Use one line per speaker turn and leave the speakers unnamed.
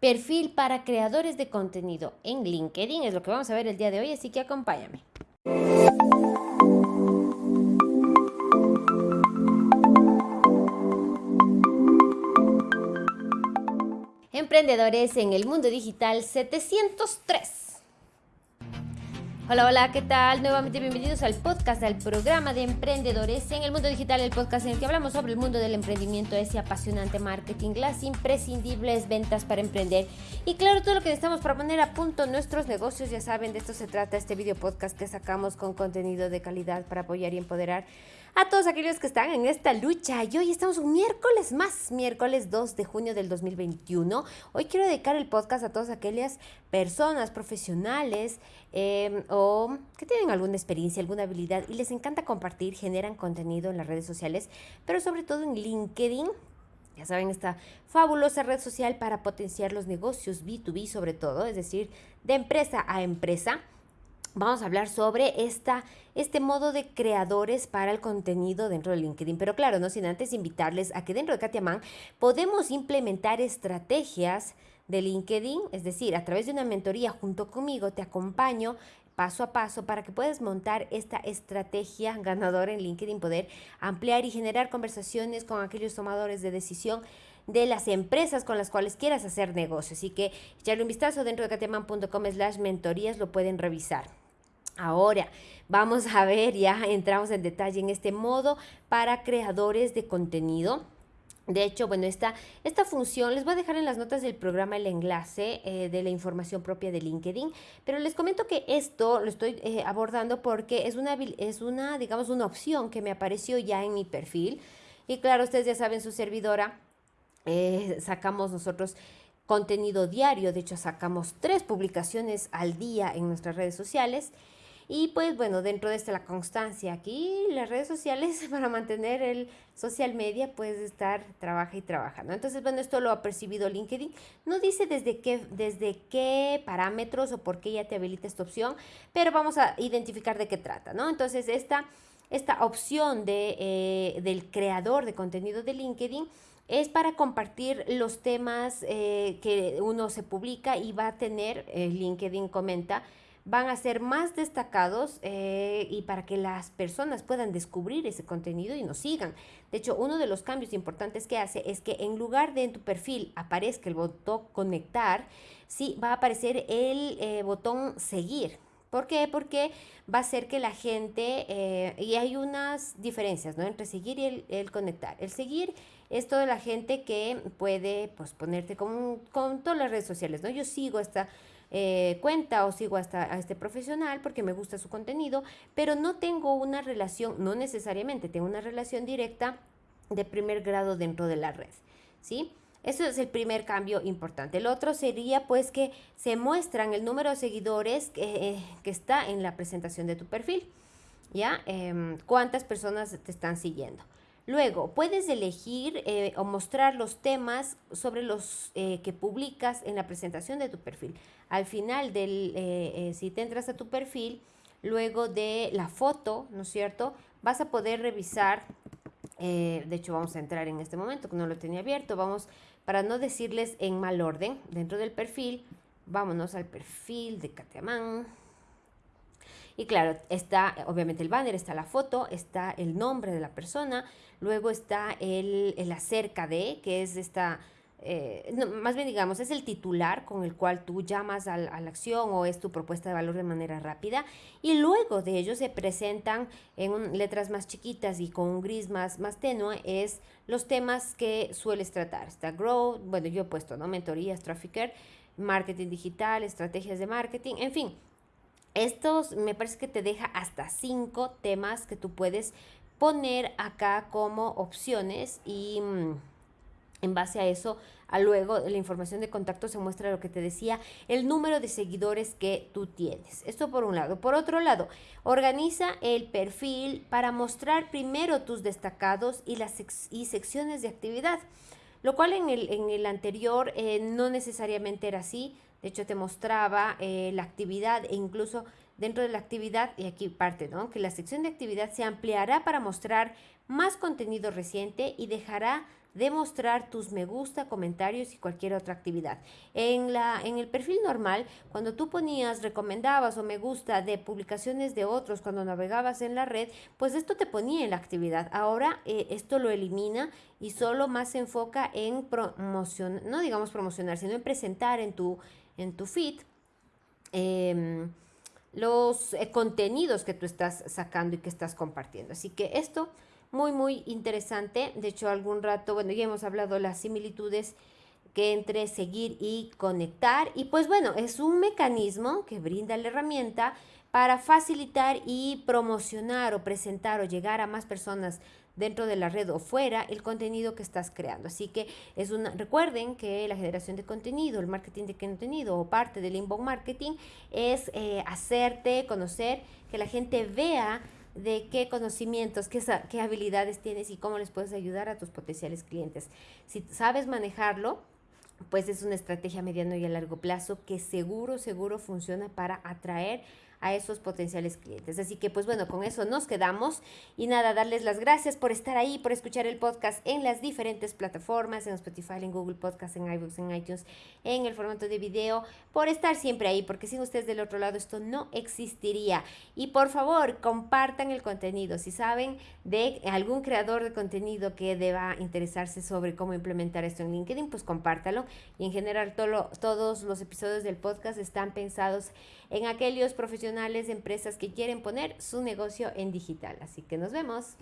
Perfil para creadores de contenido en LinkedIn es lo que vamos a ver el día de hoy, así que acompáñame. Emprendedores en el mundo digital 703. Hola, hola, ¿qué tal? Nuevamente bienvenidos al podcast, al programa de emprendedores en el mundo digital, el podcast en el que hablamos sobre el mundo del emprendimiento, ese apasionante marketing, las imprescindibles ventas para emprender y claro, todo lo que necesitamos para poner a punto nuestros negocios. Ya saben, de esto se trata este video podcast que sacamos con contenido de calidad para apoyar y empoderar a todos aquellos que están en esta lucha. Y hoy estamos un miércoles más, miércoles 2 de junio del 2021. Hoy quiero dedicar el podcast a todas aquellas personas profesionales em, que tienen alguna experiencia, alguna habilidad y les encanta compartir, generan contenido en las redes sociales, pero sobre todo en LinkedIn. Ya saben, esta fabulosa red social para potenciar los negocios B2B sobre todo, es decir, de empresa a empresa vamos a hablar sobre esta, este modo de creadores para el contenido dentro de LinkedIn. Pero claro, no sin antes invitarles a que dentro de Katia podemos implementar estrategias de LinkedIn, es decir, a través de una mentoría junto conmigo te acompaño paso a paso para que puedas montar esta estrategia ganadora en LinkedIn, poder ampliar y generar conversaciones con aquellos tomadores de decisión de las empresas con las cuales quieras hacer negocio. Así que echarle un vistazo dentro de kateman.com slash mentorías, lo pueden revisar. Ahora, vamos a ver, ya entramos en detalle en este modo para creadores de contenido. De hecho, bueno, esta, esta función, les voy a dejar en las notas del programa el enlace eh, de la información propia de LinkedIn, pero les comento que esto lo estoy eh, abordando porque es una, es una, digamos, una opción que me apareció ya en mi perfil. Y claro, ustedes ya saben, su servidora, eh, sacamos nosotros contenido diario, de hecho sacamos tres publicaciones al día en nuestras redes sociales y pues bueno, dentro de esta la constancia aquí, las redes sociales para mantener el social media, puedes estar, trabaja y trabaja, ¿no? Entonces, bueno, esto lo ha percibido LinkedIn. No dice desde qué, desde qué parámetros o por qué ya te habilita esta opción, pero vamos a identificar de qué trata, ¿no? Entonces, esta, esta opción de, eh, del creador de contenido de LinkedIn es para compartir los temas eh, que uno se publica y va a tener, eh, LinkedIn comenta, van a ser más destacados eh, y para que las personas puedan descubrir ese contenido y nos sigan. De hecho, uno de los cambios importantes que hace es que en lugar de en tu perfil aparezca el botón conectar, sí va a aparecer el eh, botón seguir. ¿Por qué? Porque va a hacer que la gente, eh, y hay unas diferencias ¿no? entre seguir y el, el, conectar. El seguir es toda la gente que puede pues, ponerte con, con todas las redes sociales. ¿no? Yo sigo esta eh, cuenta o sigo hasta a este profesional porque me gusta su contenido, pero no tengo una relación, no necesariamente tengo una relación directa de primer grado dentro de la red, ¿sí? Eso es el primer cambio importante. El otro sería pues que se muestran el número de seguidores que, eh, que está en la presentación de tu perfil, ¿ya? Em, ¿Cuántas personas te están siguiendo? Luego, puedes elegir eh, o mostrar los temas sobre los eh, que publicas en la presentación de tu perfil. Al final del, eh, si te entras a tu perfil, luego de la foto, ¿no es cierto? Vas a poder revisar, de hecho vamos a entrar en este momento que no lo tenía abierto, vamos, para no decirles en mal orden, dentro del perfil, vámonos al perfil de Kateamán. Y claro, está obviamente el banner, está la foto, está el nombre de la persona, luego está el, el acerca de, que es esta... Eh, más bien digamos, es el titular con el cual tú llamas a, la acción o es tu propuesta de valor de manera rápida y luego de ello se presentan en letras más chiquitas y con un gris más, más tenue es los temas que sueles tratar. Está Grow, bueno yo he puesto, ¿no? Mentorías, Trafficker, Marketing Digital, Estrategias de Marketing, en fin, estos me parece que te deja hasta cinco temas que tú puedes poner acá como opciones y mm, en base a eso, luego la información de contacto se muestra lo que te decía, el número de seguidores que tú tienes. Esto por un lado. Por otro lado, organiza el perfil para mostrar primero tus destacados y las y secciones de actividad, lo cual en el, en el anterior eh, no necesariamente era así. De hecho, te mostraba eh, la actividad e incluso dentro de la actividad, y aquí parte, ¿no? Que la sección de actividad se ampliará para mostrar más contenido reciente y dejará demostrar tus me gusta, comentarios y cualquier otra actividad. En, la, en el perfil normal, cuando tú ponías, recomendabas o me gusta de publicaciones de otros cuando navegabas en la red, pues esto te ponía en la actividad. Ahora eh, esto lo elimina y solo más se enfoca en promocionar, no digamos promocionar, sino en presentar en tu, en tu feed. Em, los eh, contenidos que tú estás sacando y que estás compartiendo. Así que esto muy, muy interesante. De hecho, algún rato, bueno, ya hemos hablado de las similitudes que entre seguir y conectar. Y pues bueno, es un mecanismo que brinda la herramienta para facilitar y promocionar o presentar o llegar a más personas dentro de la red o fuera el contenido que estás creando. Así que es una, recuerden que la generación de contenido, el marketing de contenido o parte del inbound marketing es eh, hacerte conocer, que la gente vea de qué conocimientos, qué, qué habilidades tienes y cómo les puedes ayudar a tus potenciales clientes. Si sabes manejarlo, pues es una estrategia a mediano y a largo plazo que seguro, seguro funciona para atraer a esos potenciales clientes. Así que pues bueno, con eso nos quedamos y nada, darles las gracias por estar ahí, por escuchar el podcast en las diferentes plataformas, en Spotify, en Google Podcast, en iBooks, en iTunes, en el formato de video, por estar siempre ahí, porque sin ustedes del otro lado esto no existiría. Y por favor, compartan el contenido. Si saben de algún creador de contenido que deba interesarse sobre cómo implementar esto en LinkedIn, pues compártalo. Y en general todos los episodios del podcast están pensados en aquellos empresas que quieren poner su negocio en digital. Así que nos vemos.